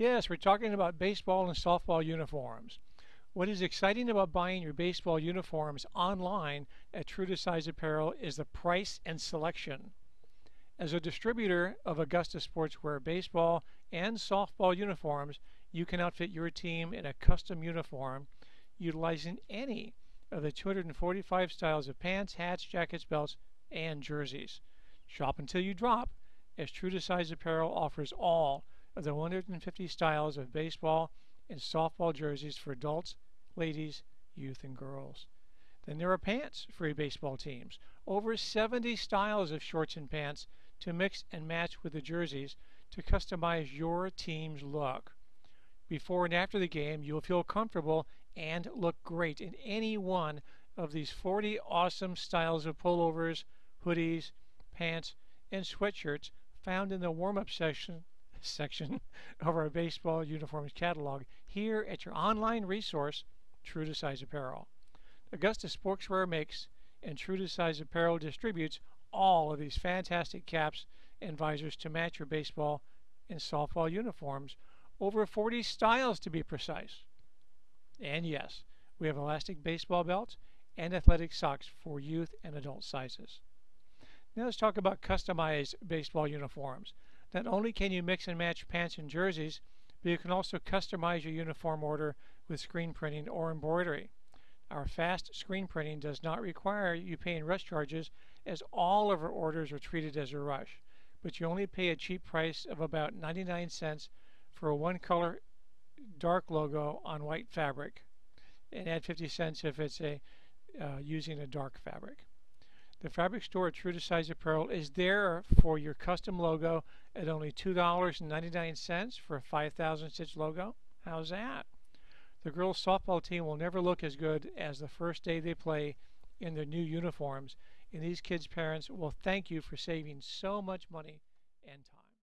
Yes, we're talking about baseball and softball uniforms. What is exciting about buying your baseball uniforms online at True to Size Apparel is the price and selection. As a distributor of Augusta Sportswear baseball and softball uniforms, you can outfit your team in a custom uniform utilizing any of the 245 styles of pants, hats, jackets, belts, and jerseys. Shop until you drop, as True to Size Apparel offers all of the 150 styles of baseball and softball jerseys for adults, ladies, youth, and girls. Then there are pants for your baseball teams. Over 70 styles of shorts and pants to mix and match with the jerseys to customize your team's look. Before and after the game, you will feel comfortable and look great in any one of these 40 awesome styles of pullovers, hoodies, pants, and sweatshirts found in the warm-up section section of our baseball uniforms catalog here at your online resource, True to Size Apparel. Augusta Sportswear makes and True to Size Apparel distributes all of these fantastic caps and visors to match your baseball and softball uniforms, over 40 styles to be precise. And yes, we have elastic baseball belts and athletic socks for youth and adult sizes. Now let's talk about customized baseball uniforms. Not only can you mix and match pants and jerseys, but you can also customize your uniform order with screen printing or embroidery. Our fast screen printing does not require you paying rush charges as all of our orders are treated as a rush, but you only pay a cheap price of about 99 cents for a one color dark logo on white fabric and add 50 cents if it's a uh, using a dark fabric. The fabric store True to Size Apparel is there for your custom logo at only $2.99 for a 5,000 stitch logo. How's that? The girls softball team will never look as good as the first day they play in their new uniforms, and these kids' parents will thank you for saving so much money and time.